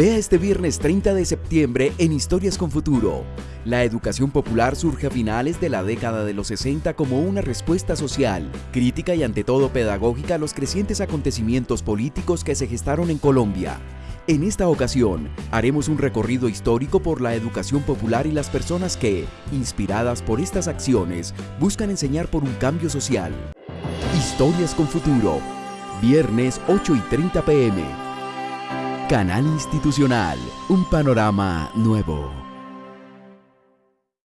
Vea este viernes 30 de septiembre en Historias con Futuro. La educación popular surge a finales de la década de los 60 como una respuesta social, crítica y ante todo pedagógica a los crecientes acontecimientos políticos que se gestaron en Colombia. En esta ocasión, haremos un recorrido histórico por la educación popular y las personas que, inspiradas por estas acciones, buscan enseñar por un cambio social. Historias con Futuro, viernes 8 y 30 pm. Canal Institucional, un panorama nuevo.